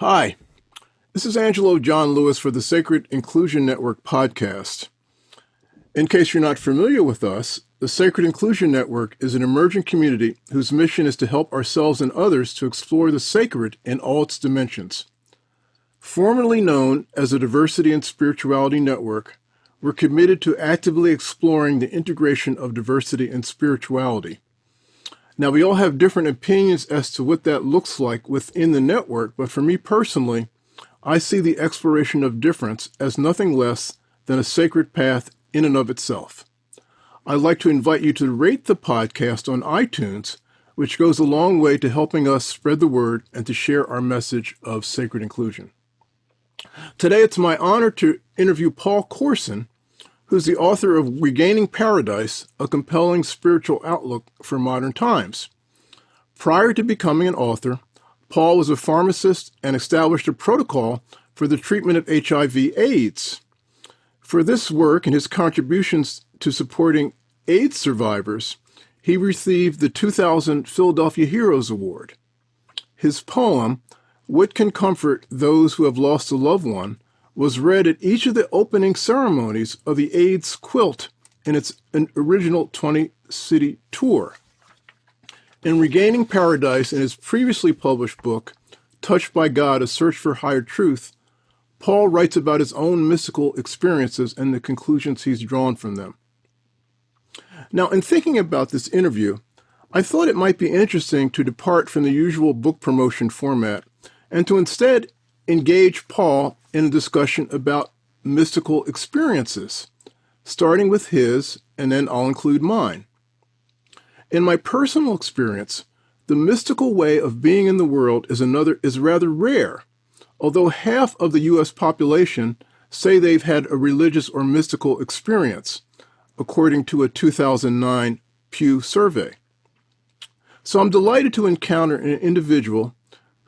Hi, this is Angelo John Lewis for the Sacred Inclusion Network podcast. In case you're not familiar with us, the Sacred Inclusion Network is an emerging community whose mission is to help ourselves and others to explore the sacred in all its dimensions. Formerly known as the Diversity and Spirituality Network, we're committed to actively exploring the integration of diversity and spirituality. Now, we all have different opinions as to what that looks like within the network, but for me personally, I see the exploration of difference as nothing less than a sacred path in and of itself. I'd like to invite you to rate the podcast on iTunes, which goes a long way to helping us spread the word and to share our message of sacred inclusion. Today, it's my honor to interview Paul Corson, who's the author of Regaining Paradise, a compelling spiritual outlook for modern times. Prior to becoming an author, Paul was a pharmacist and established a protocol for the treatment of HIV/AIDS. For this work and his contributions to supporting AIDS survivors, he received the 2000 Philadelphia Heroes Award. His poem, What Can Comfort Those Who Have Lost a Loved One, was read at each of the opening ceremonies of the AIDS Quilt in its original 20 city tour. In Regaining Paradise, in his previously published book, Touched by God A Search for Higher Truth, Paul writes about his own mystical experiences and the conclusions he's drawn from them. Now, in thinking about this interview, I thought it might be interesting to depart from the usual book promotion format and to instead engage Paul in a discussion about mystical experiences, starting with his, and then I'll include mine. In my personal experience, the mystical way of being in the world is another is rather rare, although half of the US population say they've had a religious or mystical experience, according to a 2009 Pew survey. So I'm delighted to encounter an individual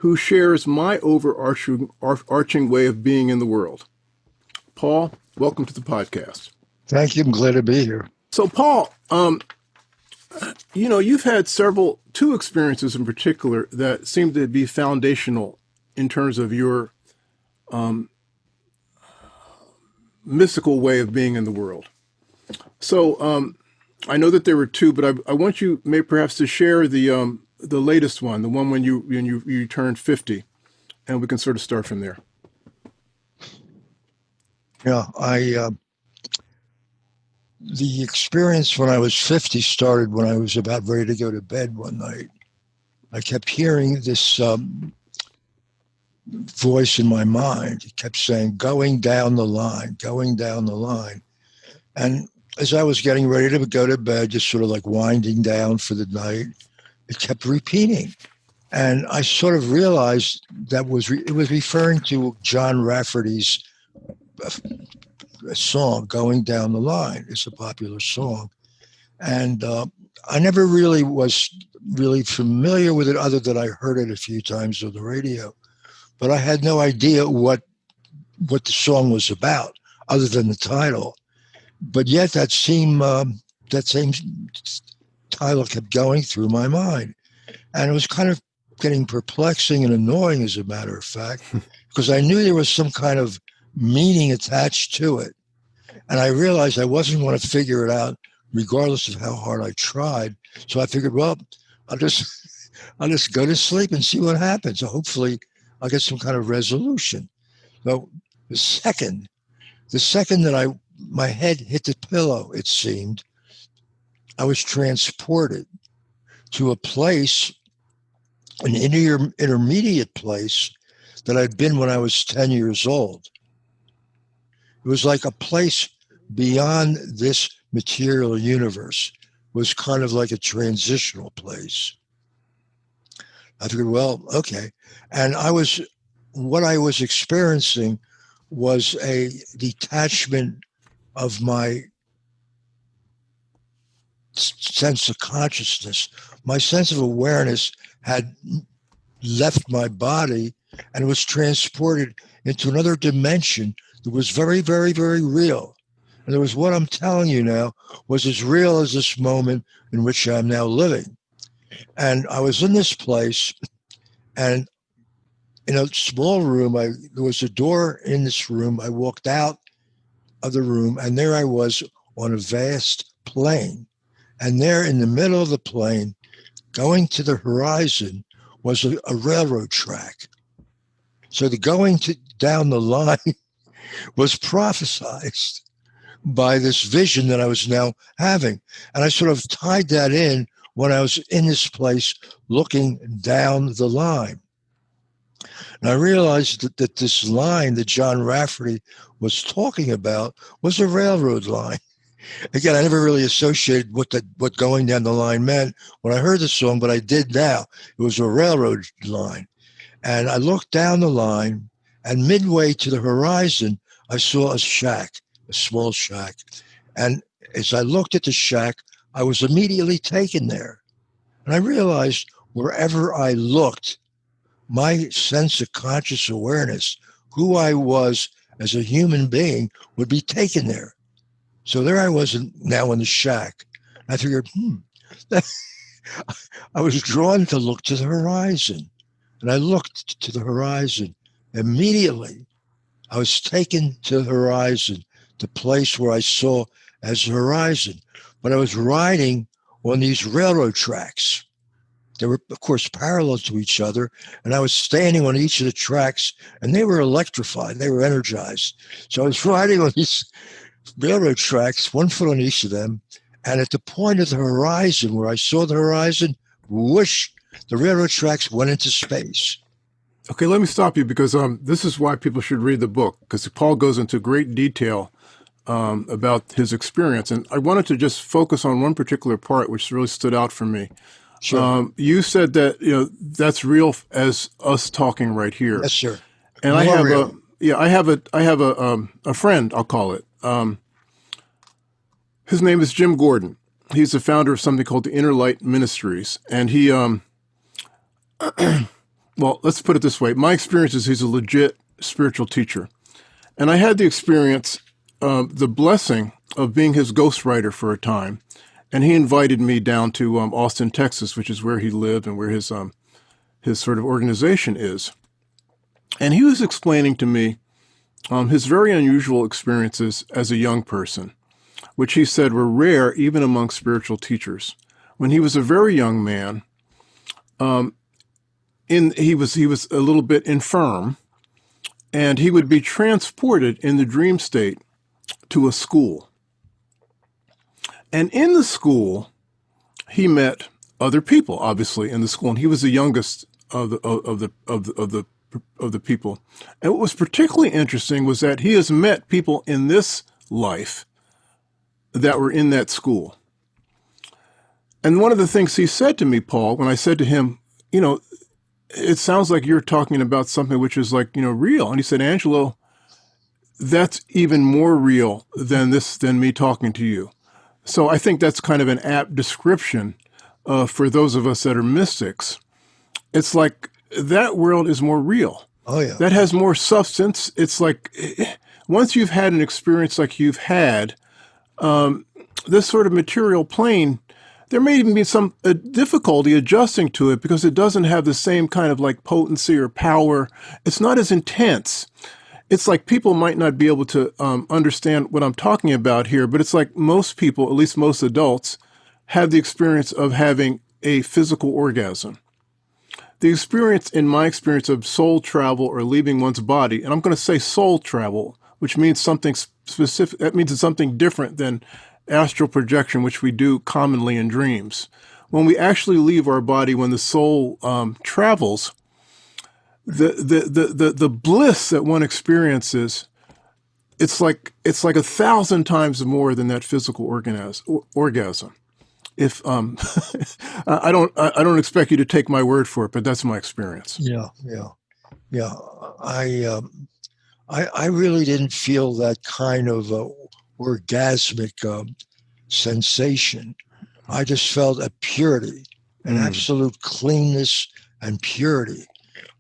who shares my overarching arching way of being in the world. Paul, welcome to the podcast. Thank you. I'm glad to be here. So, Paul, um, you know, you've had several, two experiences in particular that seem to be foundational in terms of your um, mystical way of being in the world. So, um, I know that there were two, but I, I want you, may perhaps, to share the um, the latest one, the one when you when you you turned fifty, and we can sort of start from there. Yeah, I uh, the experience when I was fifty started when I was about ready to go to bed one night. I kept hearing this um, voice in my mind. It kept saying, "Going down the line, going down the line," and as I was getting ready to go to bed, just sort of like winding down for the night, it kept repeating. And I sort of realized that was it was referring to John Rafferty's uh, song "Going Down the Line." It's a popular song, and uh, I never really was really familiar with it, other than I heard it a few times on the radio. But I had no idea what what the song was about, other than the title. But yet, that same um, that same title kept going through my mind. And it was kind of getting perplexing and annoying, as a matter of fact, because I knew there was some kind of meaning attached to it. And I realized I wasn't going to figure it out, regardless of how hard I tried. So I figured, well, I'll just I'll just go to sleep and see what happens. So hopefully I'll get some kind of resolution. So the second, the second that I my head hit the pillow, it seemed, I was transported to a place, an inter- intermediate place that I'd been when I was 10 years old. It was like a place beyond this material universe, was kind of like a transitional place. I figured, well, okay. And I was, what I was experiencing was a detachment of my sense of consciousness. My sense of awareness had left my body and was transported into another dimension that was very, very, very real. And it was what I'm telling you now was as real as this moment in which I'm now living. And I was in this place, and in a small room. I there was a door in this room. I walked out of the room, and there I was on a vast plain. And there in the middle of the plain, going to the horizon, was a, a railroad track. So the going to down the line was prophesized by this vision that I was now having. And I sort of tied that in when I was in this place looking down the line. And I realized that, that this line that John Rafferty was talking about was a railroad line. Again, I never really associated what the, what going down the line meant when I heard the song, but I did now. It was a railroad line. And I looked down the line, and midway to the horizon, I saw a shack, a small shack. And as I looked at the shack, I was immediately taken there. And I realized wherever I looked, my sense of conscious awareness, who I was as a human being, would be taken there. So there I was now in the shack. I figured, hmm, I was drawn to look to the horizon. And I looked to the horizon. Immediately, I was taken to the horizon, the place where I saw as the horizon. But I was riding on these railroad tracks. They were, of course, parallel to each other. And I was standing on each of the tracks, and they were electrified. They were energized. So I was riding on these railroad tracks, one foot on each of them. And at the point of the horizon where I saw the horizon, whoosh, the railroad tracks went into space. Okay, let me stop you because um, this is why people should read the book because Paul goes into great detail um, about his experience. And I wanted to just focus on one particular part which really stood out for me. Sure. Um, you said that you know that's real as us talking right here. Yes, sir. And More I have real. a yeah, I have a I have a um, a friend. I'll call it. Um, his name is Jim Gordon. He's the founder of something called the Inner Light Ministries, and he um. well, let's put it this way. My experience is he's a legit spiritual teacher, and I had the experience, um, the blessing of being his ghostwriter for a time, and he invited me down to um, Austin, Texas, which is where he lived and where his um, his sort of organization is. And he was explaining to me um, his very unusual experiences as a young person, which he said were rare even among spiritual teachers. When he was a very young man, um, in he was he was a little bit infirm, and he would be transported in the dream state to a school. And in the school, he met other people, obviously, in the school, and he was the youngest of the of the of the of the of the people. And what was particularly interesting was that he has met people in this life that were in that school. And one of the things he said to me, Paul, when I said to him, you know, it sounds like you're talking about something which is like, you know, real. And he said, Angelo, that's even more real than this, than me talking to you. So I think that's kind of an apt description uh, for those of us that are mystics. It's like that world is more real. Oh, yeah. That has more substance. It's like eh, once you've had an experience like you've had, um, this sort of material plane, there may even be some uh, difficulty adjusting to it because it doesn't have the same kind of like potency or power. It's not as intense. It's like people might not be able to um, understand what I'm talking about here, but it's like most people, at least most adults, have the experience of having a physical orgasm. The experience, in my experience, of soul travel or leaving one's body, and I'm going to say soul travel, which means something specific, that means it's something different than astral projection, which we do commonly in dreams. When we actually leave our body, when the soul um, travels, the, the, the, the, the bliss that one experiences, it's like, it's like a thousand times more than that physical orgasm. If um, I don't, I don't expect you to take my word for it, but that's my experience. Yeah, yeah, yeah. I, um, I, I really didn't feel that kind of uh, orgasmic um, sensation. I just felt a purity, an Mm. absolute cleanness and purity.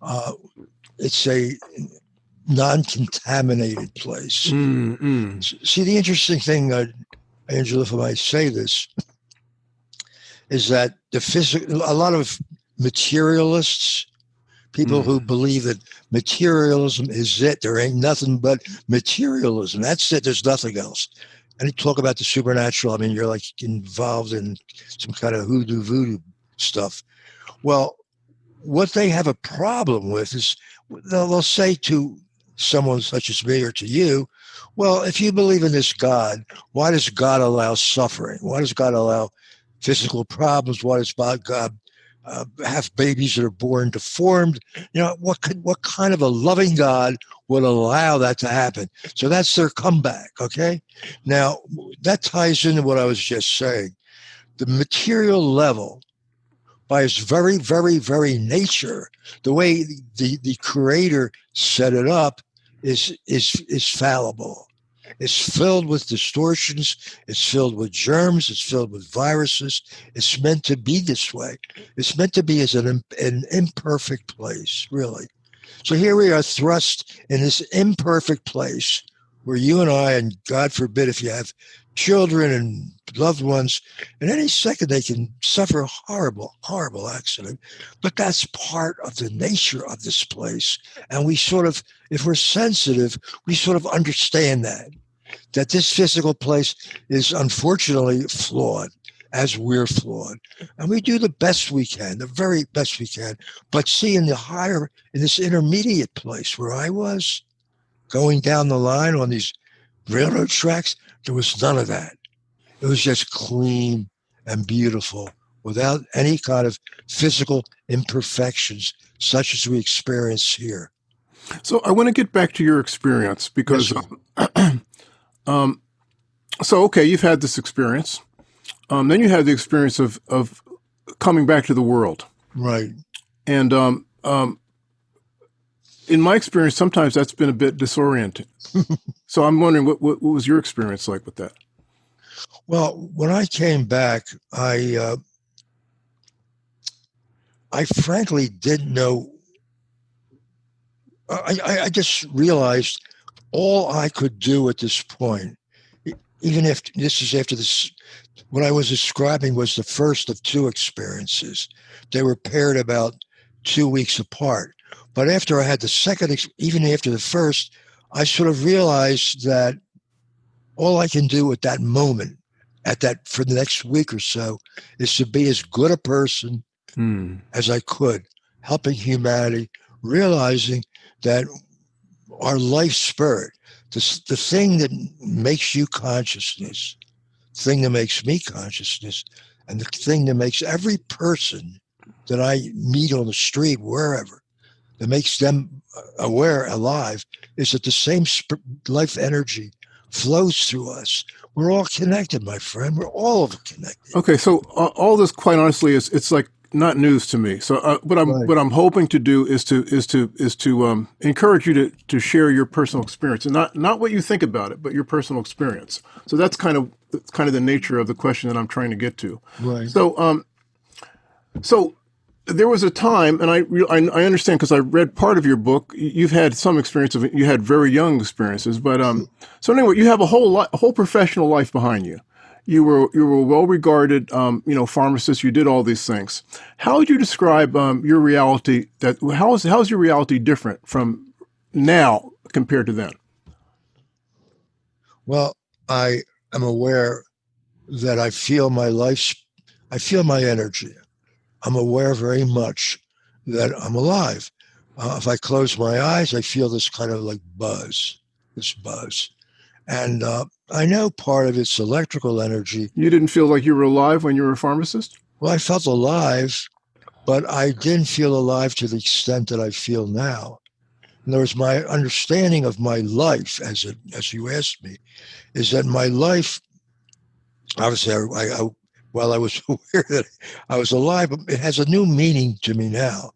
Uh, it's a non-contaminated place. Mm, mm. See, the interesting thing, uh, Angelo, if I might say this, is that the physical, a lot of materialists People Mm. who believe that materialism is it. There ain't nothing but materialism. That's it. There's nothing else. And you talk about the supernatural. I mean, you're like involved in some kind of hoodoo voodoo stuff. Well, what they have a problem with is they'll, they'll say to someone such as me or to you, well, if you believe in this God, why does God allow suffering? Why does God allow physical problems? Why does God uh, have babies that are born deformed? You know, what could, what kind of a loving God would allow that to happen? So that's their comeback. Okay, now that ties into what I was just saying. The material level, by its very, very, very nature, the way the the Creator set it up is is is fallible. It's filled with distortions. It's filled with germs. It's filled with viruses. It's meant to be this way. It's meant to be as an, an imperfect place, really. So here we are thrust in this imperfect place where you and I, and God forbid if you have children and loved ones, in any second they can suffer a horrible, horrible accident. But that's part of the nature of this place. And we sort of, if we're sensitive, we sort of understand that, that this physical place is unfortunately flawed as we're flawed. And we do the best we can, the very best we can. But see, in the higher, in this intermediate place where I was, going down the line on these railroad tracks, there was none of that. It was just clean and beautiful without any kind of physical imperfections such as we experience here. So I want to get back to your experience because, Yes, um, so okay, you've had this experience. Um, then you had the experience of of coming back to the world, Right. and um, um, in my experience, sometimes that's been a bit disorienting. so I'm wondering what, what what was your experience like with that? Well, when I came back, I uh, I frankly didn't know. I, I, I just realized all I could do at this point, even if this is after this, what I was describing was the first of two experiences. They were paired about two weeks apart. But after I had the second, even after the first, I sort of realized that all I can do at that moment at that for the next week or so is to be as good a person Hmm. as I could, helping humanity, realizing that our life spirit, the, the thing that makes you consciousness, the thing that makes me consciousness, and the thing that makes every person that I meet on the street, wherever, that makes them aware, alive, is that the same life energy flows through us. We're all connected, my friend. We're all connected. Okay, so uh, all this, quite honestly, is it's like not news to me. So uh, what I'm Right. what I'm hoping to do is to is to is to um, encourage you to to share your personal experience and not not what you think about it, but your personal experience. So that's kind of that's kind of the nature of the question that I'm trying to get to. Right. So um, so there was a time, and I I, I understand because I read part of your book. You've had some experience of it. You had very young experiences, but um, so anyway, you have a whole li- a whole professional life behind you. You were you were well regarded, um, you know, pharmacist. You did all these things. How would you describe um, your reality? That how is how is your reality different from now compared to then? Well, I am aware that I feel my life, I feel my energy. I'm aware very much that I'm alive. Uh, if I close my eyes, I feel this kind of like buzz, this buzz. And uh, I know part of it's electrical energy. You didn't feel like you were alive when you were a pharmacist. Well, I felt alive, but I didn't feel alive to the extent that I feel now. In other words, my understanding of my life, as it, as you asked me, is that my life, obviously, I, I, I, while I was aware that I was alive, it has a new meaning to me now.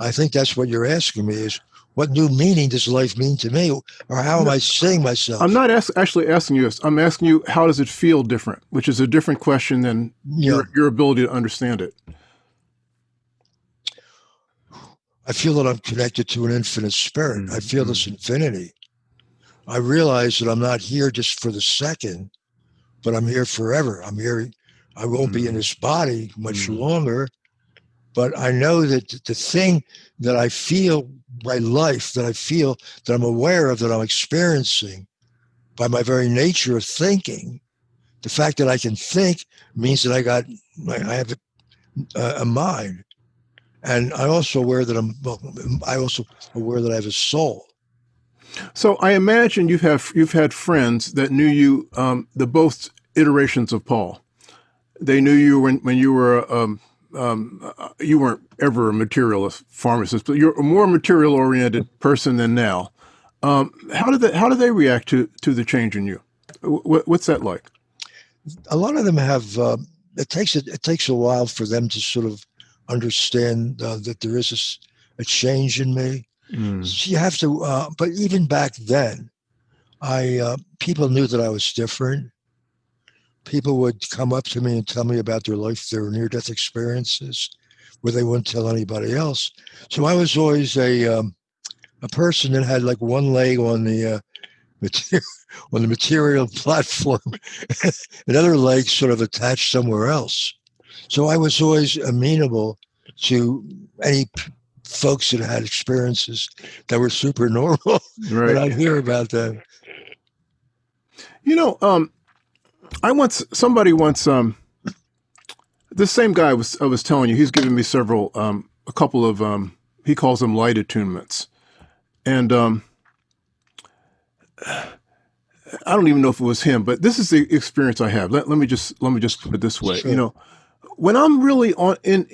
I think that's what you're asking me is what new meaning does life mean to me, or how am I seeing myself? I'm not ask, actually asking you this. I'm asking you how does it feel different, which is a different question than Yeah. your, your ability to understand it. I feel that I'm connected to an infinite spirit. I feel this infinity. I realize that I'm not here just for the second, but I'm here forever. I'm here. I won't be in this body much Mm. longer, But I know that the thing that I feel, my life that I feel that I'm aware of, that I'm experiencing by my very nature of thinking, the fact that I can think means that I got, like I have a, a mind. And I also aware that I'm, well, I also aware that I have a soul. So I imagine you've have you've had friends that knew you um, the both iterations of Paul. They knew you when when you were um, um, uh, you weren't ever a materialist pharmacist, but you're a more material oriented person than now. Um, how did they how did they react to to the change in you? What, what's that like? A lot of them have. Uh, it takes it, it takes a while for them to sort of understand uh, that there is a, a change in me. Mm. You have to, uh, but even back then, I uh, people knew that I was different. People would come up to me and tell me about their life, their near-death experiences, where they wouldn't tell anybody else. So I was always a um, a person that had like one leg on the uh, material on the material platform, another leg sort of attached somewhere else. So I was always amenable to any folks that had experiences that were super normal. Right. and I'd hear about them. You know, um, I once somebody once um, the same guy was I was telling you he's given me several um, a couple of um, he calls them light attunements, and um, I don't even know if it was him, but this is the experience I have. Let, let me just let me just put it this way. Sure. You know, when I'm really on in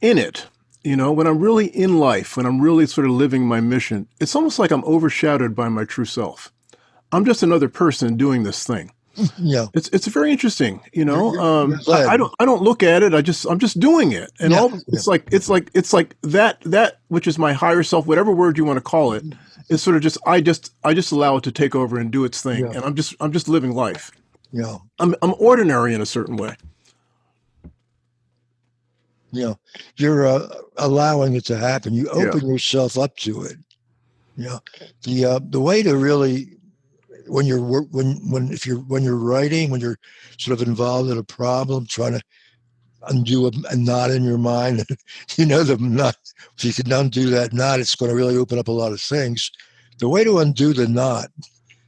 in it, you know, when I'm really in life, when I'm really sort of living my mission, it's almost like I'm overshadowed by my true self. I'm just another person doing this thing. Yeah, it's it's very interesting. You know, um, I, I, don't I don't look at it. I just I'm just doing it, and yeah. all it's like it's like it's like that that which is my higher self, whatever word you want to call it, is sort of just I just I just allow it to take over and do its thing, yeah. and I'm just I'm just living life. Yeah, I'm I'm ordinary in a certain way you know you're uh, allowing it to happen you open yeah. yourself up to it you know the uh, the way to really when you're when when if you're when you're writing when you're sort of involved in a problem trying to undo a, a knot in your mind you know the knot if you can undo that knot it's going to really open up a lot of things the way to undo the knot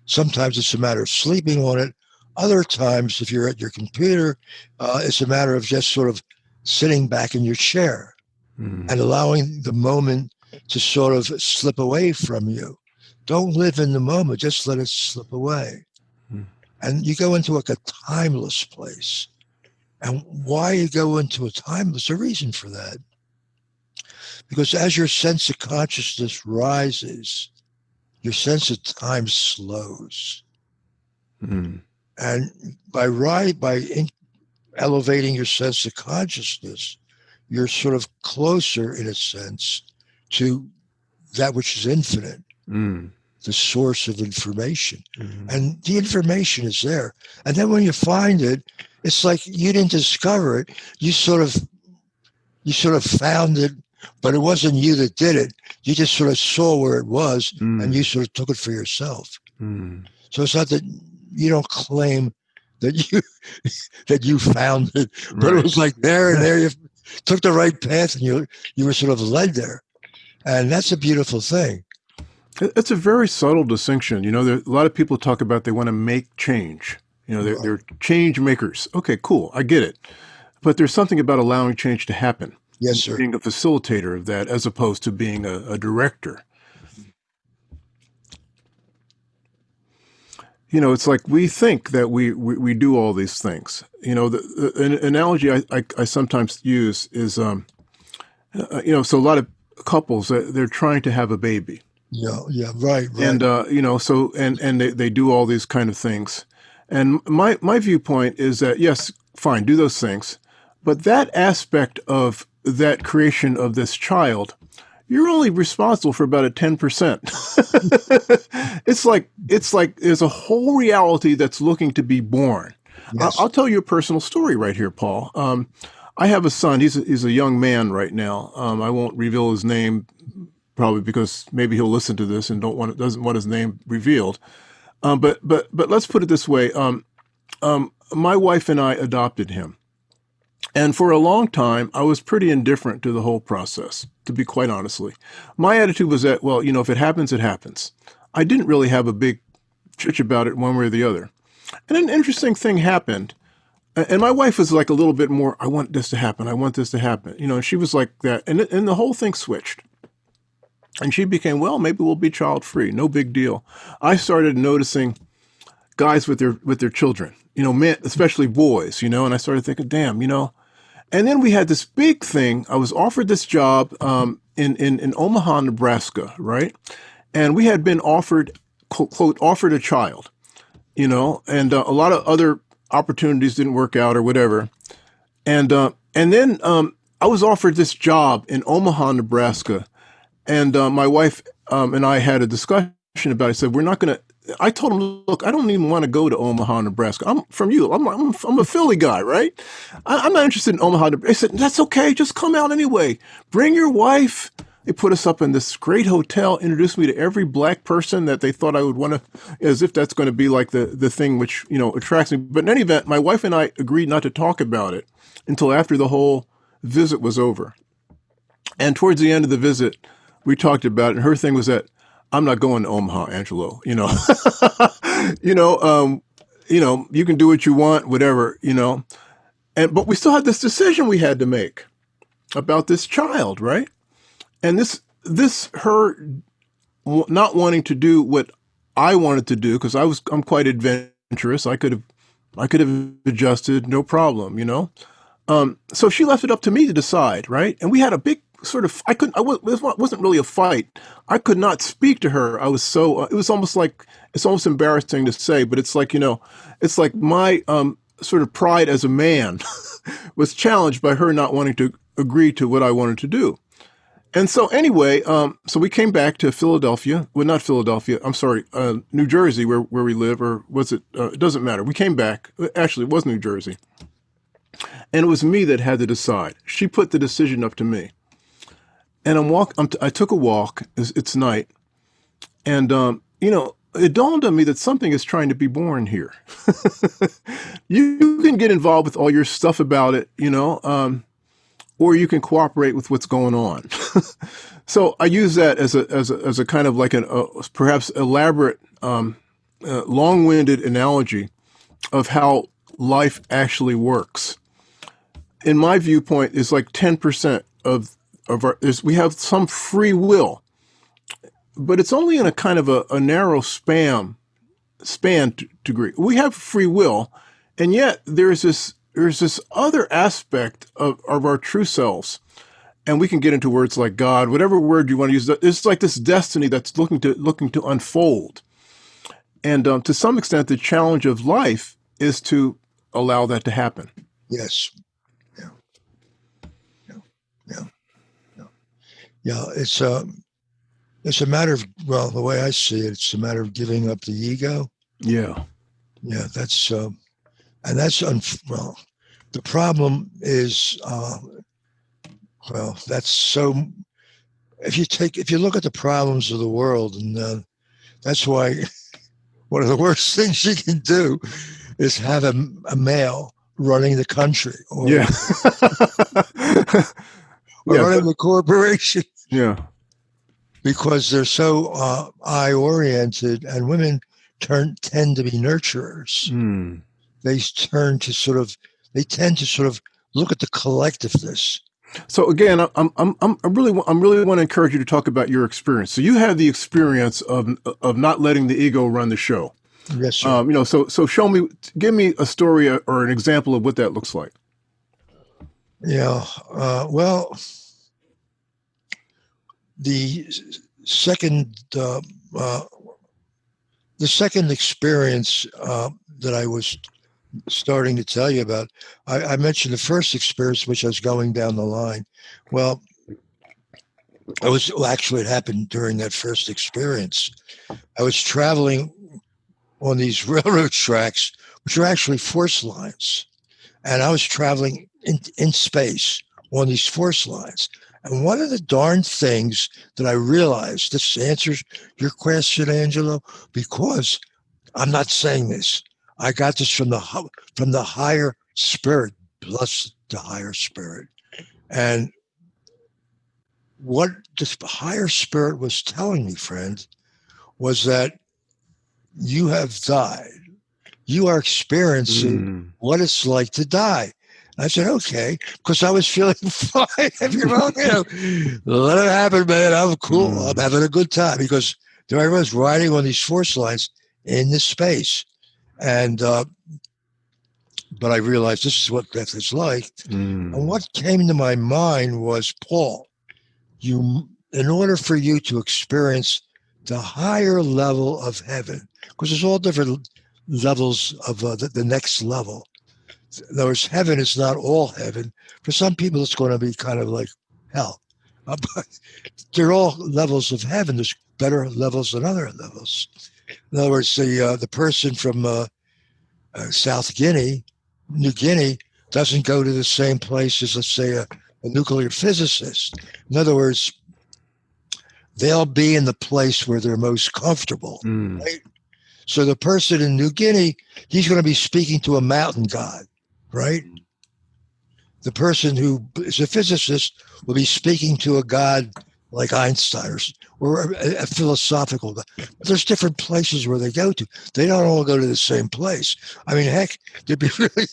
sometimes it's a matter of sleeping on it other times if you're at your computer uh, it's a matter of just sort of sitting back in your chair mm. and allowing the moment to sort of slip away from you. Don't live in the moment, just let it slip away. Mm. And you go into like a timeless place. And why you go into a timeless, a reason for that. Because as your sense of consciousness rises, your sense of time slows. Mm. And by right by in, elevating your sense of consciousness, you're sort of closer, in a sense, to that which is infinite, mm. the source of information. Mm-hmm. And the information is there. And then when you find it, it's like you didn't discover it. You sort of you sort of found it, but it wasn't you that did it. You just sort of saw where it was mm. and you sort of took it for yourself. Mm. So it's not that you don't claim that you that you found it, but right. it was like there and there you took the right path and you you were sort of led there, and that's a beautiful thing. It's a very subtle distinction. You know, there, a lot of people talk about they want to make change. You know, they're, they're change makers. Okay, cool, I get it, but there's something about allowing change to happen. Yes, sir. Being a facilitator of that, as opposed to being a, a director. you know, it's like we think that we, we, we do all these things. You know, the, the an analogy I, I, I, sometimes use is, um, uh, you know, so a lot of couples, uh, they're trying to have a baby. Yeah, yeah, right, right. And, uh, you know, so, and, and they, they do all these kind of things. And my, my viewpoint is that, yes, fine, do those things. But that aspect of that creation of this child you're only responsible for about a 10%. it's like, it's like there's a whole reality that's looking to be born. Yes. I'll, I'll, tell you a personal story right here, Paul. Um, I have a son. He's a, he's a young man right now. Um, I won't reveal his name, probably because maybe he'll listen to this and don't want doesn't want his name revealed. Um, but but but let's put it this way. Um, um, my wife and I adopted him, And for a long time, I was pretty indifferent to the whole process, to be quite honestly. My attitude was that, well, you know, if it happens, it happens. I didn't really have a big chitch about it one way or the other. And an interesting thing happened. And my wife was like a little bit more, I want this to happen. I want this to happen. You know, she was like that. And, and the whole thing switched. And she became, well, maybe we'll be child free. No big deal. I started noticing guys with their with their children, you know, men, especially boys, you know, and I started thinking, damn, you know. And then we had this big thing. I was offered this job um, in, in in Omaha, Nebraska, right? And we had been offered quote, offered a child, you know, and uh, a lot of other opportunities didn't work out or whatever. And uh, and then um, I was offered this job in Omaha, Nebraska, and uh, my wife um, and I had a discussion about it. I said, we're not going to, I told him, look, I don't even want to go to Omaha, Nebraska. I'm from you. I'm, I'm, I'm a Philly guy, right? I, am not interested in Omaha. I said, that's okay. Just come out anyway. Bring your wife. They put us up in this great hotel, introduced me to every black person that they thought I would want to, as if that's going to be like the, the thing which, you know, attracts me. But in any event, my wife and I agreed not to talk about it until after the whole visit was over. And towards the end of the visit, we talked about it. And her thing was that I'm not going to Omaha, Angelo. You know, you know, um, you know, you can do what you want, whatever, you know. And but we still had this decision we had to make about this child, right? And this this her not wanting to do what I wanted to do because I was I'm quite adventurous. I could have I could have adjusted, no problem, you know. Um, so she left it up to me to decide, right? And we had a big sort of I couldn't I was, it wasn't really a fight. I could not speak to her. I was so uh, it was almost like it's almost embarrassing to say, but it's like you know, it's like my um, sort of pride as a man was challenged by her not wanting to agree to what I wanted to do. And so anyway, um, so we came back to Philadelphia. Well, not Philadelphia. I'm sorry, uh, New Jersey, where where we live, or was it? Uh, it doesn't matter. We came back. Actually, it was New Jersey, and it was me that had to decide. She put the decision up to me and I'm walk. I'm t- i took a walk. It's, it's night, and um, you know, it dawned on me that something is trying to be born here. you, can get involved with all your stuff about it, you know, um, or you can cooperate with what's going on. so I use that as a as a, as a kind of like an uh, perhaps elaborate, um, uh, long-winded analogy of how life actually works. In my viewpoint, is like ten percent of of our is we have some free will, but it's only in a kind of a, a narrow span span degree. We have free will, and yet there's this there's this other aspect of, of our true selves. And we can get into words like God, whatever word you want to use. It's like this destiny that's looking to looking to unfold. And um, to some extent, the challenge of life is to allow that to happen. Yes. Yeah. Yeah. Yeah. Yeah, it's a um, it's a matter of well, the way I see it, it's a matter of giving up the ego. Yeah, yeah, that's uh, and that's un- well. The problem is, uh, well, that's so. If you take, if you look at the problems of the world, and uh, that's why one of the worst things you can do is have a, a male running the country. Or, yeah. or yeah, running the corporation. Yeah. Because they're so uh, I oriented, and women turn tend to be nurturers. Mm. They turn to sort of, they tend to sort of look at the collectiveness. So again, I'm, I'm, I'm, I really, I'm really want to encourage you to talk about your experience. So you had the experience of, of not letting the ego run the show. Yes, sir. Um, you know, so, so show me, give me a story or an example of what that looks like. Yeah. Uh, well, the second uh, uh, the second experience uh, that I was starting to tell you about, I, I, mentioned the first experience, which I was going down the line. Well, I was well, actually it happened during that first experience. I was traveling on these railroad tracks, which are actually force lines, and I was traveling in, in space on these force lines. And one of the darn things that I realized, this answers your question, Angelo, because I'm not saying this. I got this from the from the higher spirit, blessed the higher spirit. And what the higher spirit was telling me, friend, was that you have died. You are experiencing mm. what it's like to die. I said, okay, because I was feeling fine. if you're wrong, you know, let it happen, man. I'm cool. Mm. I'm having a good time because there I was riding on these force lines in this space. And, uh, but I realized this is what death is like. Mm. And what came to my mind was Paul, you, in order for you to experience the higher level of heaven, because there's all different levels of uh, the, the next level in other words, heaven is not all heaven. For some people, it's going to be kind of like hell. Uh, but they're all levels of heaven. There's better levels than other levels. In other words, the uh, the person from uh, uh, South Guinea, New Guinea, doesn't go to the same place as, let's say, a, a nuclear physicist. In other words, they'll be in the place where they're most comfortable, mm. right? So the person in New Guinea, he's going to be speaking to a mountain god right? The person who is a physicist will be speaking to a God like Einstein or, or a, a philosophical God. But there's different places where they go to. They don't all go to the same place. I mean, heck, they'd be really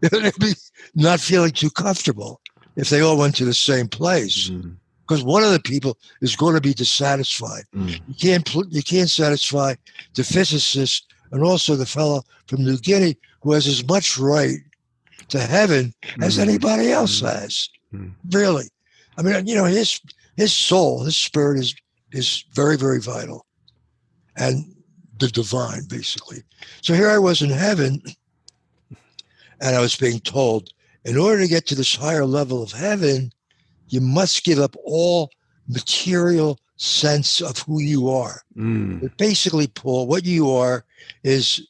they'd be not feeling too comfortable if they all went to the same place. Mm because one of the people is going to be dissatisfied. Mm. You can't you can't satisfy the physicist and also the fellow from New Guinea who has as much right to heaven as mm-hmm. anybody else mm-hmm. has. Mm-hmm. Really. I mean, you know, his his soul, his spirit is is very, very vital. And the divine, basically. So here I was in heaven, and I was being told, in order to get to this higher level of heaven, you must give up all material sense of who you are. Mm. But basically, Paul, what you are is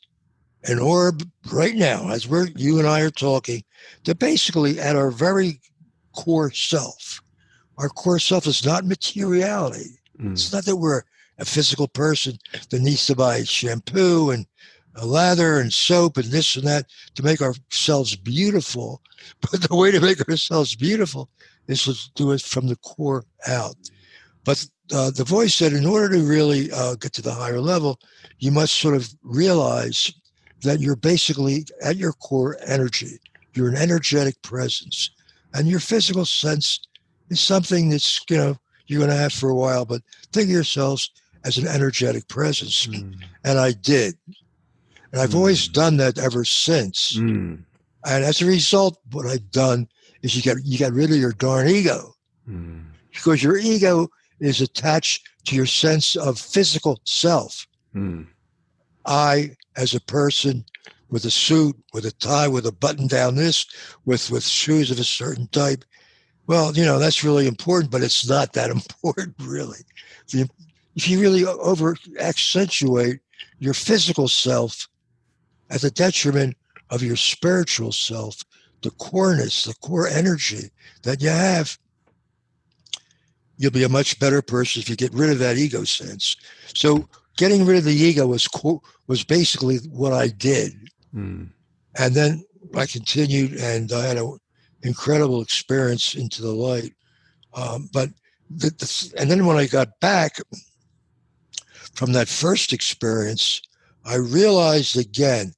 an orb right now, as we're you and I are talking, that basically at our very core self. Our core self is not materiality. Mm. It's not that we're a physical person that needs to buy shampoo and a lather and soap and this and that to make ourselves beautiful. But the way to make ourselves beautiful is to do it from the core out. But uh, the voice said, in order to really uh, get to the higher level, you must sort of realize that you're basically at your core energy. You're an energetic presence. And your physical sense is something that's, you know, you're going to have for a while, but think of yourselves as an energetic presence. Mm. And I did. And I've mm. always done that ever since. Mm. And as a result, what I've done is you get you get rid of your darn ego. Hmm. Because your ego is attached to your sense of physical self. Hmm. I, as a person with a suit, with a tie, with a button down this, with, with shoes of a certain type, well, you know, that's really important, but it's not that important, really. If you really over accentuate your physical self at the detriment of your spiritual self, the coreness, the core energy that you have, you'll be a much better person if you get rid of that ego sense. So getting rid of the ego was was basically what I did, mm. and then I continued, and I had an incredible experience into the light. Um, but the, the, and then when I got back from that first experience, I realized again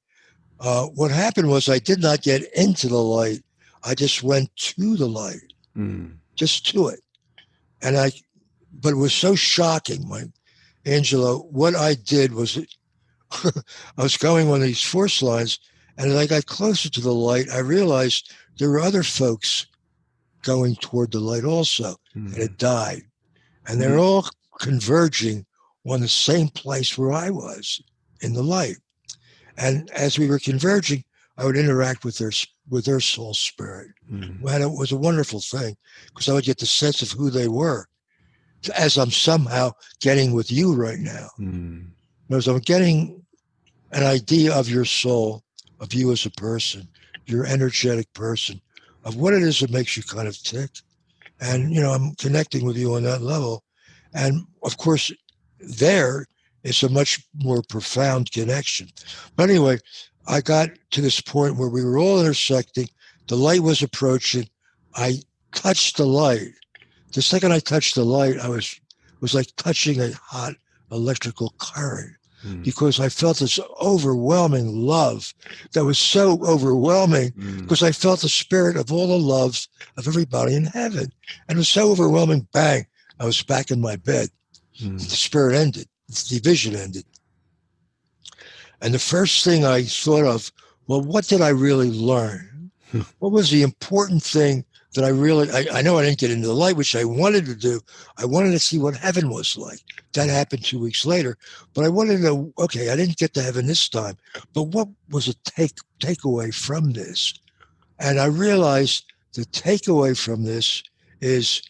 uh, what happened was I did not get into the light. I just went to the light, mm. just to it, and I. But it was so shocking. My Angelo, what I did was I was going on these force lines, and as I got closer to the light, I realized there were other folks going toward the light also, mm-hmm. and it died. And they're mm-hmm. all converging on the same place where I was in the light. And as we were converging, I would interact with their with their soul spirit. Mm-hmm. And it was a wonderful thing because I would get the sense of who they were as I'm somehow getting with you right now. Mm. As I'm getting an idea of your soul, of you as a person, your energetic person, of what it is that makes you kind of tick. And, you know, I'm connecting with you on that level. And of course, there it's a much more profound connection. But anyway, I got to this point where we were all intersecting The light was approaching. I touched the light. The second I touched the light, I was was like touching a hot electrical current mm. because I felt this overwhelming love that was so overwhelming mm. because I felt the spirit of all the loves of everybody in heaven. And it was so overwhelming. Bang, I was back in my bed. Mm. The spirit ended, the division ended. And the first thing I thought of, well, what did I really learn? Hmm. what was the important thing that I really, I, I, know I didn't get into the light, which I wanted to do. I wanted to see what heaven was like. That happened two weeks later. But I wanted to know, okay, I didn't get to heaven this time, but what was a take takeaway from this? And I realized the takeaway from this is,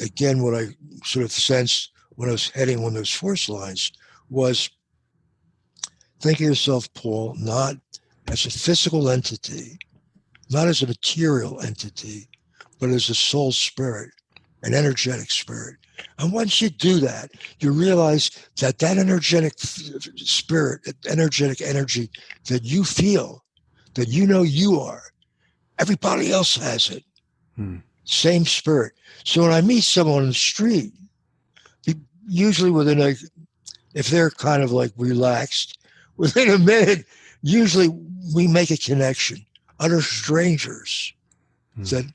again, what I sort of sensed when I was heading on those force lines was think of yourself, Paul, not as a physical entity, not as a material entity, but as a soul spirit, an energetic spirit. And once you do that, you realize that that energetic spirit, that energetic energy that you feel, that you know you are, everybody else has it. Hmm. Same spirit. So when I meet someone on the street, usually within a, if they're kind of like relaxed, within a minute, usually we make a connection. Utter strangers hmm. that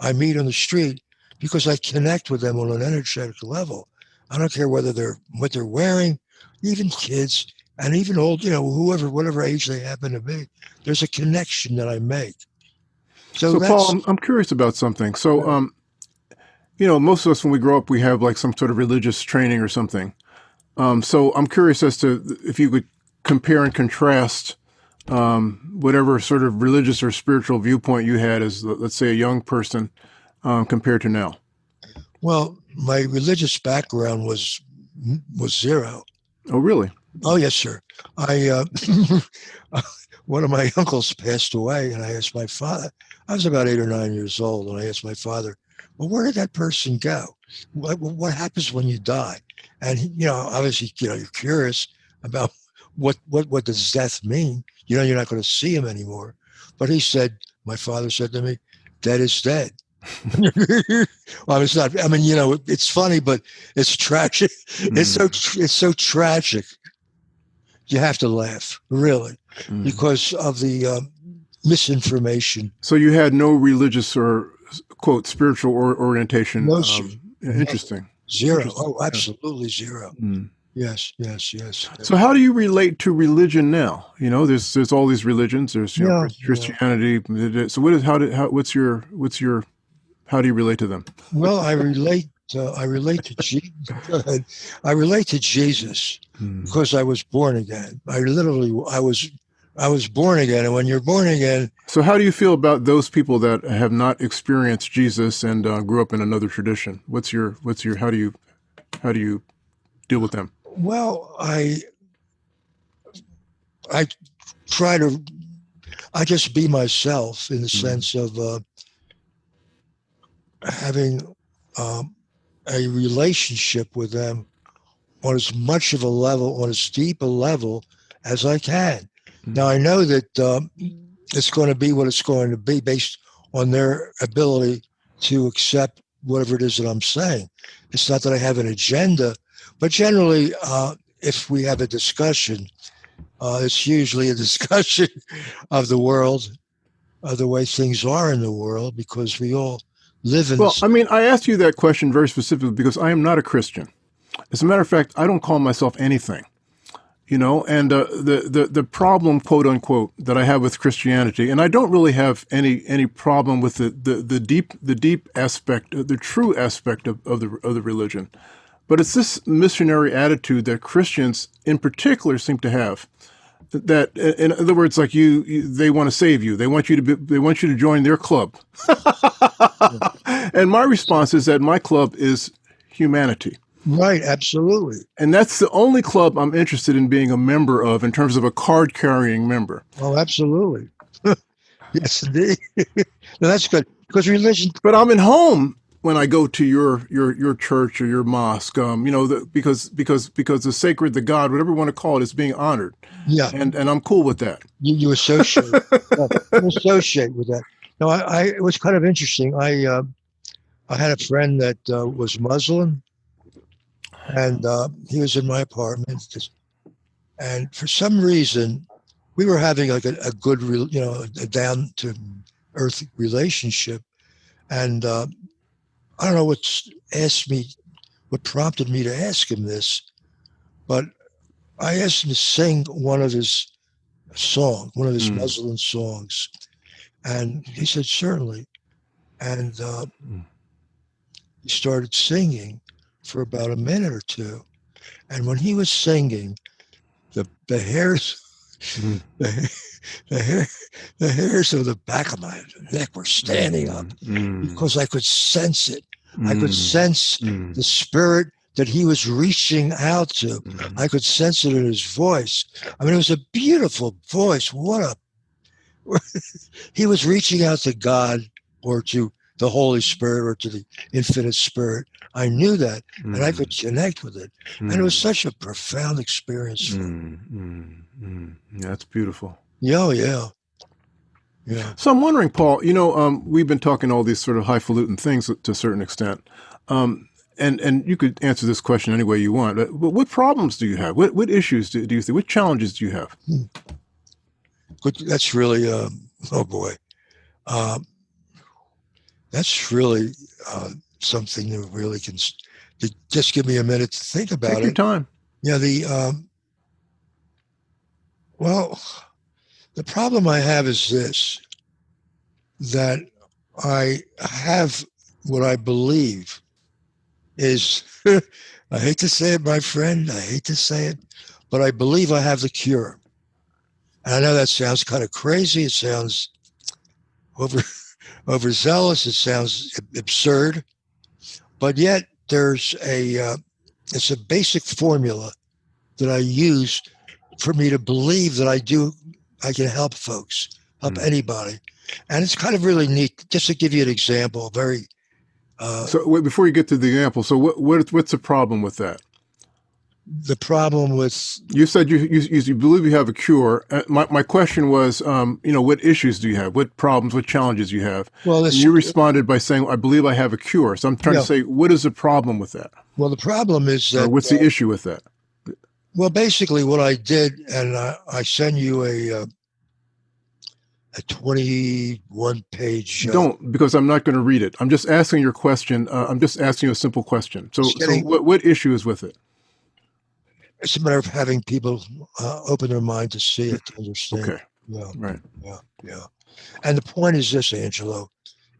I meet on the street because I connect with them on an energetic level. I don't care whether they're what they're wearing, even kids and even old, you know, whoever, whatever age they happen to be. There's a connection that I make. So, so Paul, I'm, I'm, curious about something. So, um, you know, most of us when we grow up, we have like some sort of religious training or something. Um, so I'm curious as to if you could compare and contrast um, whatever sort of religious or spiritual viewpoint you had as, let's say, a young person um, compared to now? Well, my religious background was was zero. Oh, really? Oh, yes, sir. I uh, one of my uncles passed away, and I asked my father. I was about eight or nine years old, and I asked my father, "Well, where did that person go? What, what happens when you die?" And he, you know, obviously, you know, you're curious about what what what does death mean? You know, you're not going to see him anymore. But he said, my father said to me, "Dead is dead." well, it's not. I mean, you know, it's funny, but it's tragic. Mm. It's so hmm. it's so tragic. You have to laugh, really, mm. because of the um, misinformation. So you had no religious or quote spiritual or orientation. No, um, interesting. Zero. Interesting. Oh, absolutely zero. Mm. Yes, yes, yes. So how do you relate to religion now? You know, there's there's all these religions. There's you yeah, know, Christianity. Yeah. So what is how did how what's your what's your how do you relate to them? Well, I relate. Uh, I relate to Jesus. I relate to Jesus hmm. because I was born again. I literally I was I was born again, and when you're born again. So how do you feel about those people that have not experienced Jesus and uh, grew up in another tradition? What's your what's your how do you how do you deal with them? Well, I I try to I just be myself in the mm-hmm. sense of uh, having um, a relationship with them on as much of a level, on as deep a level as I can. Mm-hmm. Now I know that um, it's going to be what it's going to be based on their ability to accept whatever it is that I'm saying. It's not that I have an agenda but generally, uh, if we have a discussion, uh, it's usually a discussion of the world, of the way things are in the world, because we all live in. Well, I mean, I asked you that question very specifically because I am not a Christian. As a matter of fact, I don't call myself anything. You know, and uh, the the the problem, quote unquote, that I have with Christianity, and I don't really have any any problem with the the, the deep the deep aspect, the true aspect of, of the of the religion. But it's this missionary attitude that Christians in particular seem to have. That, in other words, like you, you they want to save you. They want you to be, they want you to join their club. and my response is that my club is humanity. Right, absolutely. And that's the only club I'm interested in being a member of in terms of a card carrying member. Oh, absolutely. yes, indeed. no, that's good because religion. But I'm in home when I go to your your your church or your mosque, um, you know, the, because because because the sacred, the God, whatever you want to call it, is being honored. Yeah, and and I'm cool with that. You, you associate, you associate with that. No, I, I it was kind of interesting. I uh, I had a friend that uh, was Muslim, and uh, he was in my apartment, and for some reason, we were having like a, a good, you know, a down to earth relationship, and uh, I don't know what asked me, what prompted me to ask him this, but I asked him to sing one of his songs, one of his mm. Muslim songs, and he said certainly, and uh, mm. he started singing for about a minute or two, and when he was singing, the the hairs. Mm. The, the, hair, the hairs of the back of my neck were standing up mm. because I could sense it. I could mm. sense mm. the spirit that he was reaching out to. Mm. I could sense it in his voice. I mean, it was a beautiful voice. What a he was reaching out to God or to the Holy Spirit or to the infinite spirit. I knew that mm. and I could mm. connect with it. Mm. And it was mm. such a profound experience. Mm, mm, yeah, that's beautiful. Yeah, yeah. Yeah. So I'm wondering, Paul, you know, um, we've been talking all these sort of highfalutin things to a certain extent. Um, and, and you could answer this question any way you want, but what problems do you have? What, what issues do, do you think? What challenges do you have? Hmm. Good. That's really, um, oh boy. Um, that's really uh, something that really can to just give me a minute to think about Take it. your time. Yeah. The um, well, the problem I have is this: that I have what I believe is. I hate to say it, my friend. I hate to say it, but I believe I have the cure. And I know that sounds kind of crazy. It sounds over overzealous. It sounds absurd, but yet there's a uh, it's a basic formula that I use for me to believe that I do I can help folks, help mm. anybody, and it's kind of really neat. Just to give you an example, very. Uh, so wait, before you get to the example, so what, what what's the problem with that? The problem with you said you you, you believe you have a cure. Uh, my my question was, um, you know, what issues do you have? What problems? What challenges you have? Well, this, you responded by saying, "I believe I have a cure." So I'm trying yeah. to say, what is the problem with that? Well, the problem is that. Or what's uh, the issue with that? Well, basically, what I did, and I, I send you a. Uh, a 21 page. Uh, Don't, because I'm not going to read it. I'm just asking your question. Uh, I'm just asking you a simple question. So, so what, what issue is with it? It's a matter of having people uh, open their mind to see it, to understand. Okay. Yeah. Right. Yeah. Yeah. And the point is this, Angelo,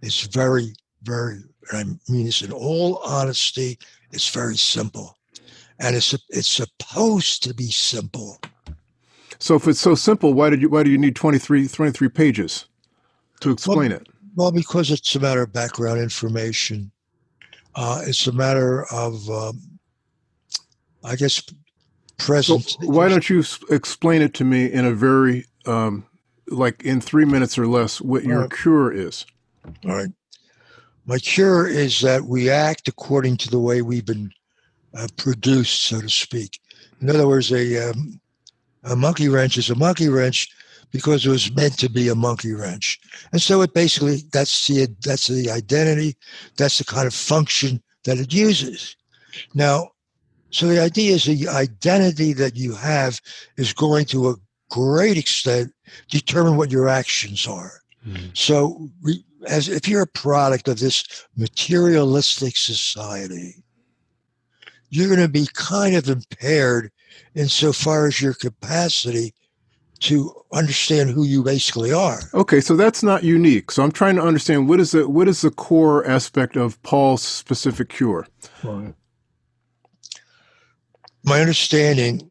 it's very, very, I mean this in all honesty, it's very simple. And it's it's supposed to be simple. So if it's so simple, why did you why do you need 23, 23 pages to explain well, it? Well, because it's a matter of background information. Uh, it's a matter of, um, I guess, present. So why don't you explain it to me in a very, um, like in three minutes or less, what your right. cure is? All right. My cure is that we act according to the way we've been uh, produced, so to speak. In other words, a, um, a monkey wrench is a monkey wrench because it was meant to be a monkey wrench. And so it basically, that's the, that's the identity, that's the kind of function that it uses. Now, so the idea is the identity that you have is going to a great extent determine what your actions are. Mm. So as if you're a product of this materialistic society, you're going to be kind of impaired insofar as your capacity to understand who you basically are. Okay, so that's not unique. So I'm trying to understand what is the what is the core aspect of Paul's specific cure. Right my understanding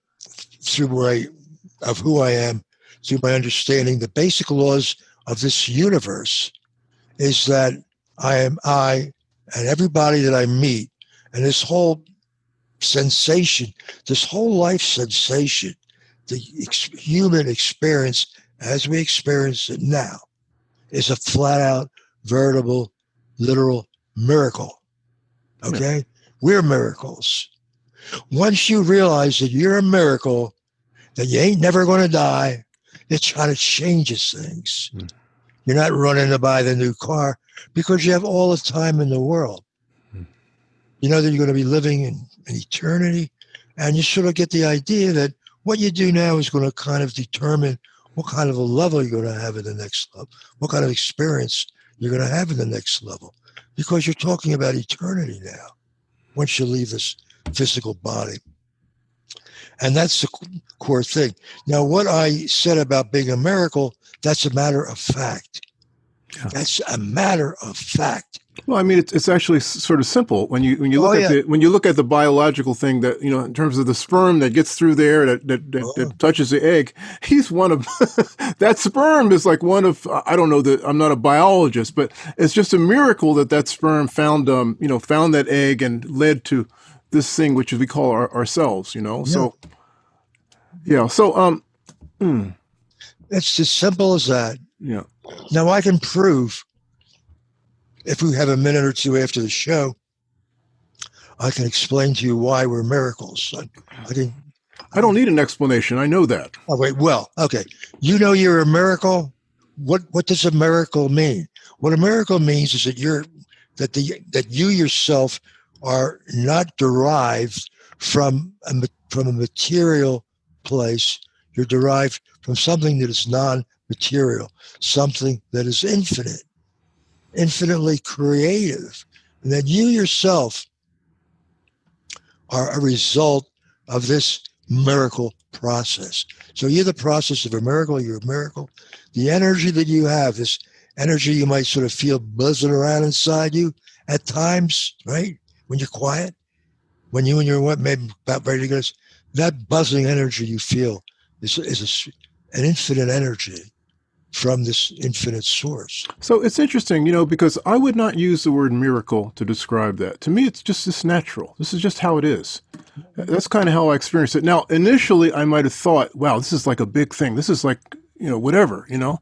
through my of who I am, through my understanding, the basic laws of this universe is that I am I and everybody that I meet, and this whole sensation, this whole life sensation, the ex- human experience as we experience it now, is a flat out, veritable, literal miracle. Okay? Yeah. We're miracles. Once you realize that you're a miracle, that you ain't never going to die, it kind of changes things. Mm. You're not running to buy the new car because you have all the time in the world. Hmm. You know that you're going to be living in, in eternity, and you sort of get the idea that what you do now is going to kind of determine what kind of a level you're going to have in the next level, what kind of experience you're going to have in the next level, because you're talking about eternity now once you leave this physical body. And that's the core thing. Now, what I said about being a miracle, that's a matter of fact. Yeah. That's a matter of fact. Well, I mean, it's, it's actually sort of simple when you when you look Oh, at yeah. the when you look at the biological thing that you know in terms of the sperm that gets through there that that, that, Oh. that touches the egg. He's one of that sperm is like one of I don't know that I'm not a biologist, but it's just a miracle that that sperm found um you know found that egg and led to this thing which we call our, ourselves. You know, so yeah, so um It's as simple as that. yeah. Now, I can prove, if we have a minute or two after the show, I can explain to you why we're miracles. I, I can. I don't need an explanation. I know that. Oh wait. Well, okay. You know you're a miracle. What What does a miracle mean? What a miracle means is that you're that the that you yourself are not derived from a from a material place. You're derived from something that is non-material, something that is infinite, infinitely creative, and that you yourself are a result of this miracle process. So you're the process of a miracle, you're a miracle. The energy that you have, this energy you might sort of feel buzzing around inside you at times, right? When you're quiet, when you and your maybe about ready to go, that buzzing energy you feel is, is a an infinite energy from this infinite source. So it's interesting, you know, because I would not use the word miracle to describe that. To me, it's just this natural. This is just how it is. That's kind of how I experienced it. Now, initially, I might have thought, wow, this is like a big thing. This is like, you know, whatever, you know.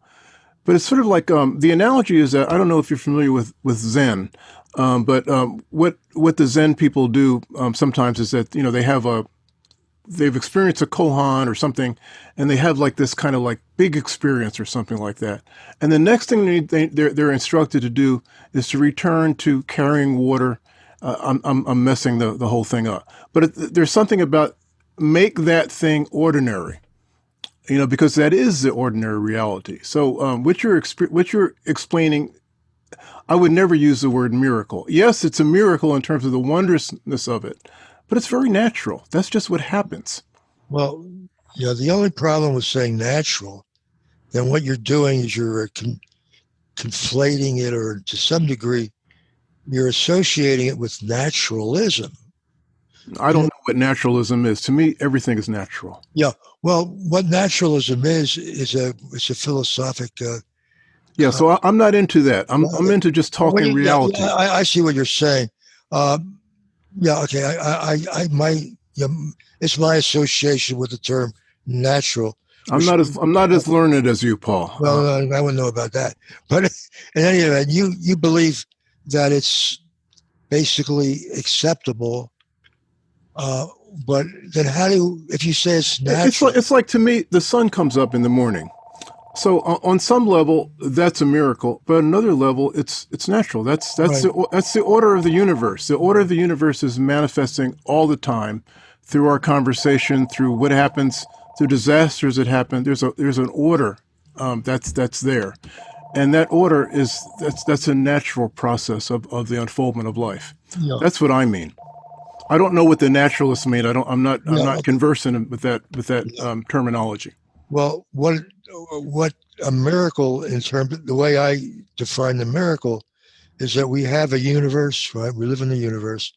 But it's sort of like um, the analogy is that I don't know if you're familiar with with Zen, um, but um, what what the Zen people do um, sometimes is that you know they have a they've experienced a koan or something, and they have like this kind of like big experience or something like that. And the next thing they, they they're, they're instructed to do is to return to carrying water. Uh, I'm, I'm I'm messing the the whole thing up, but it, there's something about make that thing ordinary you know, because that is the ordinary reality. So, um, what you're what you're explaining, I would never use the word miracle. Yes, it's a miracle in terms of the wondrousness of it, but it's very natural. That's just what happens. Well, you know, the only problem with saying natural, then what you're doing is you're uh, con- conflating it, or to some degree, you're associating it with naturalism. I don't know what naturalism is. To me, everything is natural. Yeah. Well, what naturalism is is a it's a philosophic. Uh, Yeah, so I, I'm not into that. I'm I'm into just talking you- reality. yeah, I, I see what you're saying. Um, yeah, okay. I, I, I, I my, yeah, it's my association with the term natural. I'm not as I'm not as learned as you, Paul. Well, I, I wouldn't know about that. But in any event, you you believe that it's basically acceptable. Uh, but then how do you, if you say it's It's like, it's like to me, the sun comes up in the morning. So on, on some level, that's a miracle, but on another level, it's it's natural. That's that's the, that's the order of the universe. The order of the universe is manifesting all the time through our conversation, through what happens, through disasters that happen. There's a there's an order um, that's that's there, and that order is that's that's a natural process of, of the unfoldment of life. Yeah. That's what I mean. I don't know what the naturalists mean. I don't. I'm not. I'm No. not conversant with that with that um, terminology. Well, what what a miracle in terms of the way I define the miracle is that we have a universe, right? We live in the universe,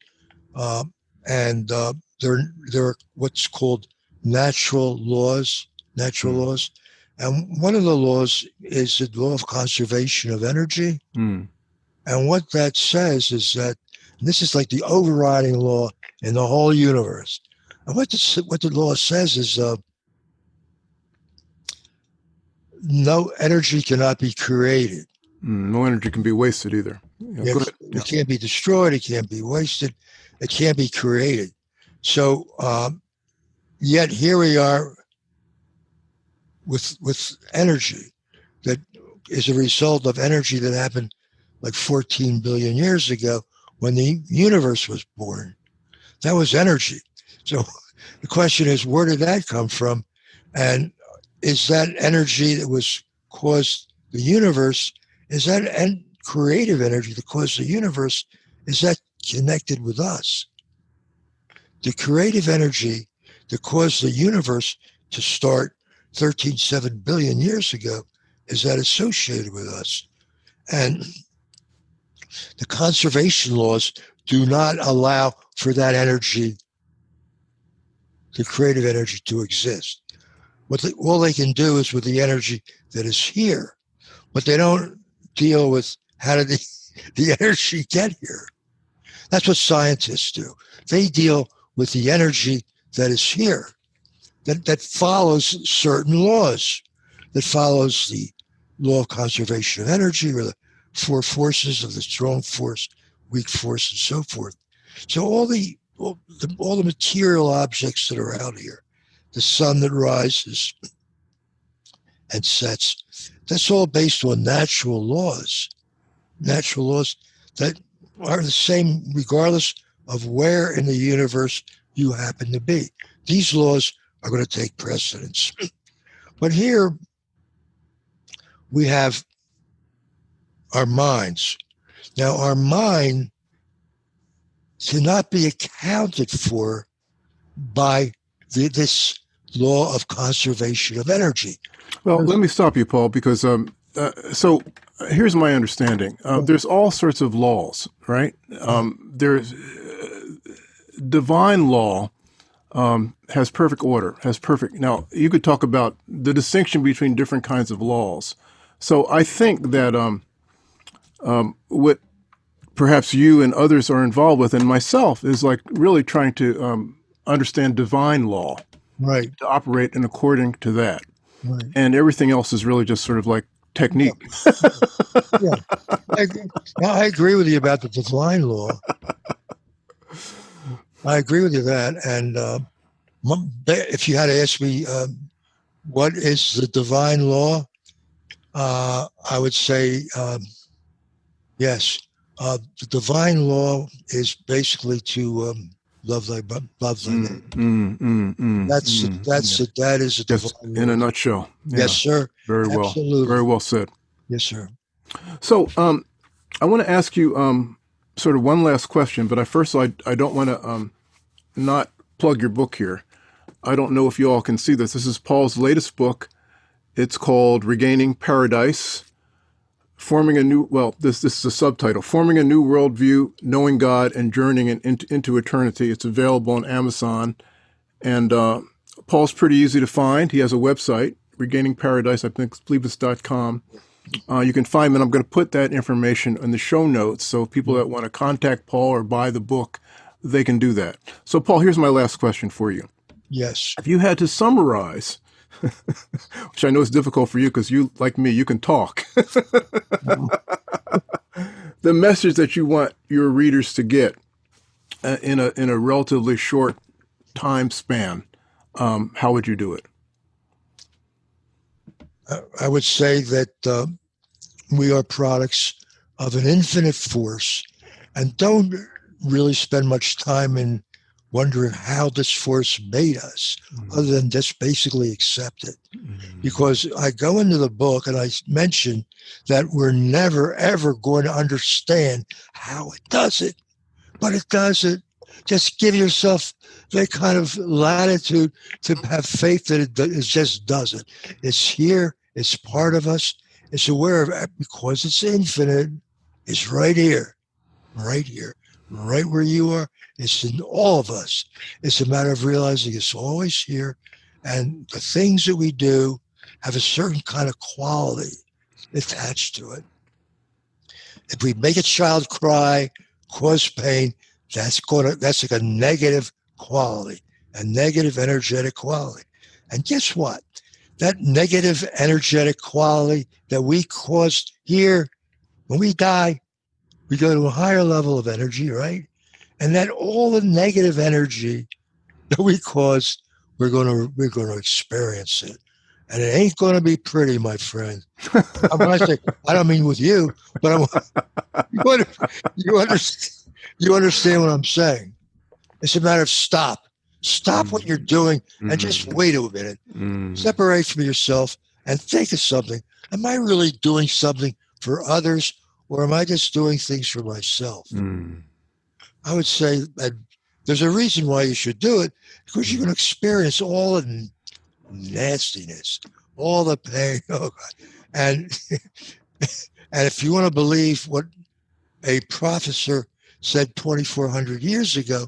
um, and uh, there there are what's called natural laws, natural Mm. laws, and one of the laws is the law of conservation of energy. Mm. And what that says is that this is like the overriding law in the whole universe. And what the, what the law says is uh, no energy cannot be created. Mm. No energy can be wasted either. Yeah, It, ahead. can't be destroyed. It can't be wasted. It can't be created. So, um, yet here we are with with energy that is a result of energy that happened like 14 billion years ago when the universe was born. That was energy. So the question is, where did that come from? And is that energy that was caused the universe, is that en- creative energy that caused the universe, is that connected with us? The creative energy that caused the universe to start 13.7 billion years ago is that associated with us. And the conservation laws do not allow for that energy, the creative energy, to exist. What they, all they can do is with the energy that is here, but they don't deal with how did the, the energy get here. That's what scientists do. They deal with the energy that is here, that, that follows certain laws, that follows the law of conservation of energy or the four forces of the strong force, weak force, and so forth. So all the all the, all the material objects that are out here, the sun that rises and sets, that's all based on natural laws, natural laws that are the same regardless of where in the universe you happen to be. These laws are going to take precedence. But here we have our minds. Now, our mind cannot be accounted for by the, this law of conservation of energy. Well, let me stop you, Paul, because um, uh, so here's my understanding. Uh, there's all sorts of laws, right? Um, there's uh, divine law um, has perfect order, has perfect. Now, you could talk about the distinction between different kinds of laws. So I think that um, um, what perhaps you and others are involved with, and myself, is like really trying to um, understand divine law, right? To operate in according to that, right. and everything else is really just sort of like technique. yeah, I agree. I agree with you about the divine law. I agree with you that, and uh, if you had to ask me uh, what is the divine law, uh, I would say um, yes. Uh, the divine law is basically to um, love thy love thy mm, mm, mm, mm, that's mm, that's yeah. it. That is a Just in a nutshell. Yeah. Yes, sir. Very well. Absolutely. Very well said. Yes, sir. So, um, I want to ask you um, sort of one last question, but I first I I don't want to um, not plug your book here. I don't know if you all can see this. This is Paul's latest book. It's called Regaining Paradise forming a new well this this is a subtitle forming a new worldview knowing god and journeying into, into eternity. It's available on amazon. And uh, paul's pretty easy to find. He has a website regaining paradise i think believe it's com. Uh, you can find him and i'm going to put that information in the show notes so people that want to contact paul or buy the book they can do that. So paul here's my last question for you. Yes. If you had to summarize which I know is difficult for you because you, like me, you can talk. the message that you want your readers to get uh, in a in a relatively short time span, um, how would you do it? I would say that uh, we are products of an infinite force, and don't really spend much time in wondering how this force made us, mm-hmm. other than just basically accept it. Mm-hmm. Because I go into the book and I mention that we're never, ever going to understand how it does it, but it does it. Just give yourself that kind of latitude to have faith that it, it just does it. It's here, it's part of us, it's aware of it because it's infinite. It's right here, right here, right where you are it's in all of us. It's a matter of realizing it's always here. And the things that we do have a certain kind of quality attached to it. If we make a child cry, cause pain, that's going to, that's like a negative quality, a negative energetic quality. And guess what? That negative energetic quality that we caused here, when we die, we go to a higher level of energy, right? And that all the negative energy that we caused, we're going to we're going to experience it, and it ain't going to be pretty, my friend. when I say, I don't mean with you, but I'm, you, you, understand, you understand what I'm saying. It's a matter of stop. Stop mm-hmm. what you're doing and mm-hmm. just wait a minute. Mm-hmm. Separate from yourself and think of something. Am I really doing something for others or am I just doing things for myself? I would say that there's a reason why you should do it because you're going to experience all the nastiness, all the pain. Oh God. And, and if you want to believe what a professor said 2,400 years ago,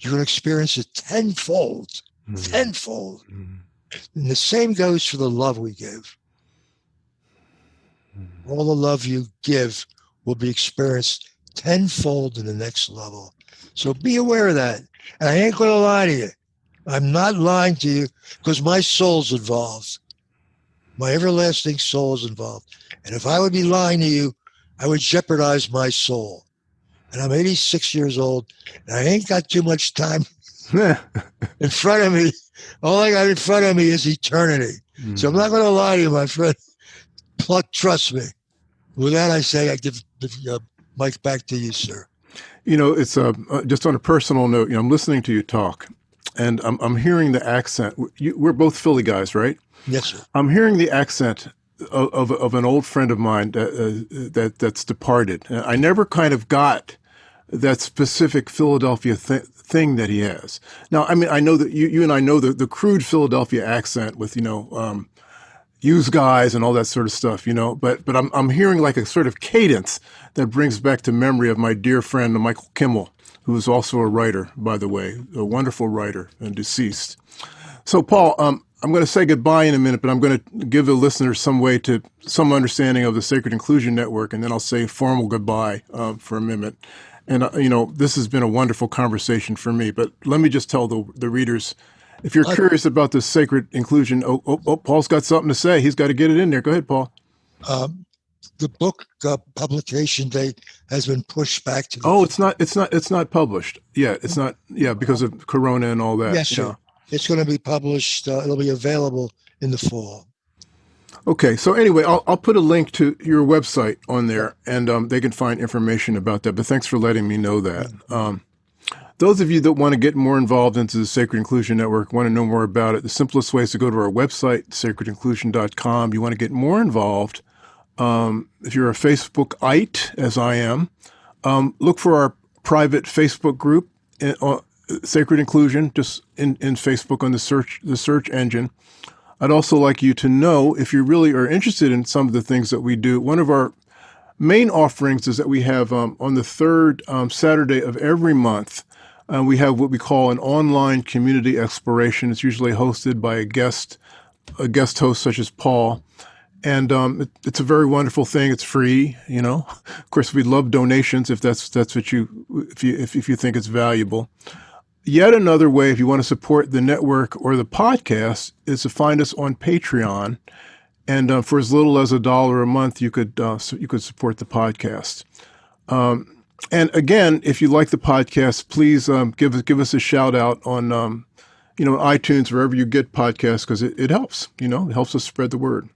you're going to experience it tenfold, mm. tenfold. Mm. And the same goes for the love we give. Mm. All the love you give will be experienced tenfold to the next level. So be aware of that. And I ain't going to lie to you. I'm not lying to you because my soul's involved. My everlasting soul is involved. And if I would be lying to you, I would jeopardize my soul. And I'm 86 years old, and I ain't got too much time in front of me. All I got in front of me is eternity. Mm. So I'm not going to lie to you, my friend. Pluck trust me. With that, I say I give the uh, mic back to you, sir. You know, it's uh, uh, just on a personal note. You know, I'm listening to you talk, and I'm, I'm hearing the accent. You, we're both Philly guys, right? Yes, sir. I'm hearing the accent of, of, of an old friend of mine that, uh, that that's departed. I never kind of got that specific Philadelphia th- thing that he has. Now, I mean, I know that you, you and I know the, the crude Philadelphia accent with, you know, um, use guys and all that sort of stuff, you know, but, but I'm, I'm hearing like a sort of cadence that brings back to memory of my dear friend, Michael Kimmel, who is also a writer, by the way, a wonderful writer and deceased. So, Paul, um, I'm going to say goodbye in a minute, but I'm going to give the listeners some way to some understanding of the Sacred Inclusion Network, and then I'll say formal goodbye uh, for a minute. And, uh, you know, this has been a wonderful conversation for me. But let me just tell the, the readers if you're curious about the sacred inclusion, oh, oh, oh, Paul's got something to say. He's got to get it in there. Go ahead, Paul. Um, the book uh, publication date has been pushed back to. oh, it's not. It's not. It's not published. Yeah, it's not. Yeah, because of Corona and all that. Yes, sir. It's going to be published. Uh, it'll be available in the fall. Okay, so anyway, I'll, I'll put a link to your website on there, and um, they can find information about that. But thanks for letting me know that. Um, those of you that want to get more involved into the Sacred Inclusion Network, want to know more about it, the simplest way is to go to our website, sacredinclusion.com. You want to get more involved. Um, if you're a Facebookite, as I am, um, look for our private Facebook group, uh, Sacred Inclusion, just in, in Facebook on the search the search engine. I'd also like you to know if you really are interested in some of the things that we do. One of our main offerings is that we have um, on the third um, Saturday of every month, uh, we have what we call an online community exploration. It's usually hosted by a guest, a guest host such as Paul. And um, it, it's a very wonderful thing. It's free, you know. Of course, we love donations if that's that's what you if you if, if you think it's valuable. Yet another way, if you want to support the network or the podcast, is to find us on Patreon. And uh, for as little as a dollar a month, you could uh, so you could support the podcast. Um, and again, if you like the podcast, please um, give us give us a shout out on um, you know iTunes wherever you get podcasts because it, it helps. You know, it helps us spread the word.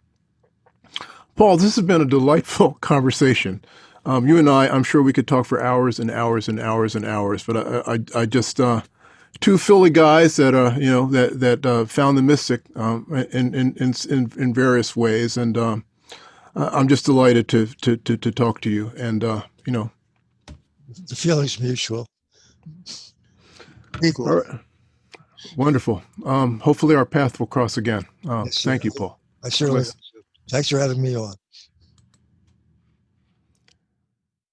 Paul, this has been a delightful conversation. Um, you and I, I'm sure we could talk for hours and hours and hours and hours, but I, I, I just uh, two Philly guys that uh, you know that that uh, found the mystic um, in, in, in in various ways, and um, I'm just delighted to to to, to talk to you. And uh, you know, the feeling's mutual. Equal. All right. Wonderful. Um, hopefully, our path will cross again. Um, yes, thank you, Paul. I certainly. Thanks for having me on.